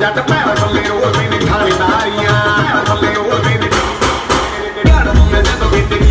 ਜੱਟ ਪੈਰ ਬੱਲੇ ਉਹ ਵੀ ਨਿਖਾਰੀ ਨਾਰੀਆਂ ਬੱਲੇ ਉਹ ਵੀ ਨਿਖਾਰੀ ਜਦੋਂ ਵੀ